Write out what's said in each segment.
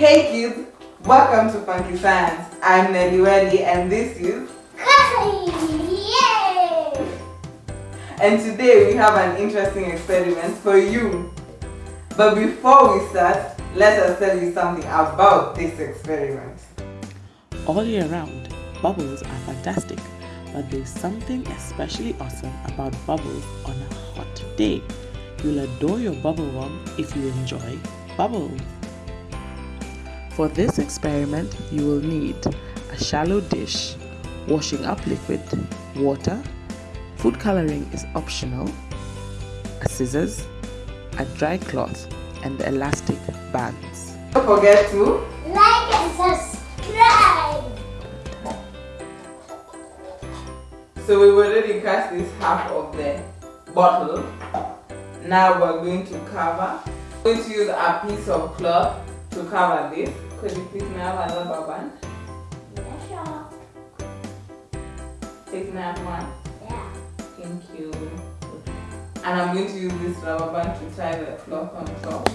Hey kids, welcome to Funky Science. I'm Nelly Welly and this is Yay! And today we have an interesting experiment for you. But before we start, let us tell you something about this experiment. All year round, bubbles are fantastic, but there's something especially awesome about bubbles on a hot day. You'll adore your bubble worm if you enjoy bubbles. For this experiment, you will need a shallow dish, washing up liquid, water, food coloring is optional, a scissors, a dry cloth, and the elastic bands. Don't forget to Like and subscribe! So we've already cast this half of the bottle. Now we're going to cover. We're going to use a piece of cloth to cover this. Could you please have a rubber band? Yeah, sure. Take me one. Yeah. Thank you. And I'm going to use this rubber band to tie the cloth on top.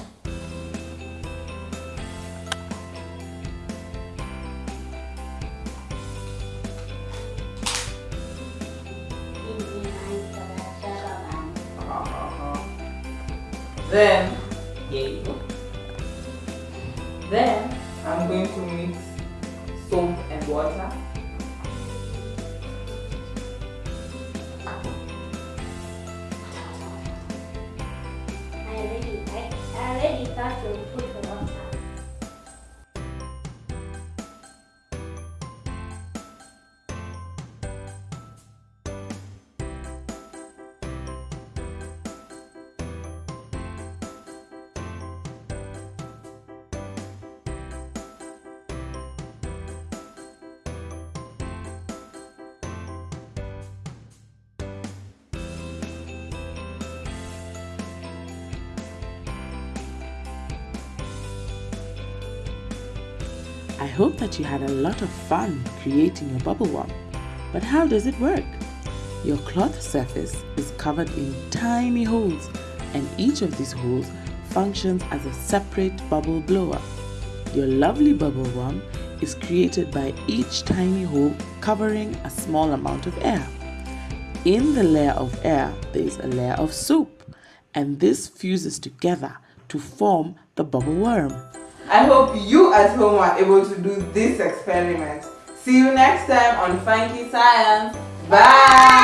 Easy line for that rubber band. Then, here you go. Then, I'm going to mix soap and water. I already, I, I already thought you I hope that you had a lot of fun creating your bubble worm. But how does it work? Your cloth surface is covered in tiny holes and each of these holes functions as a separate bubble blower. Your lovely bubble worm is created by each tiny hole covering a small amount of air. In the layer of air, there is a layer of soap and this fuses together to form the bubble worm. I hope you at home are able to do this experiment. See you next time on Funky Science. Bye!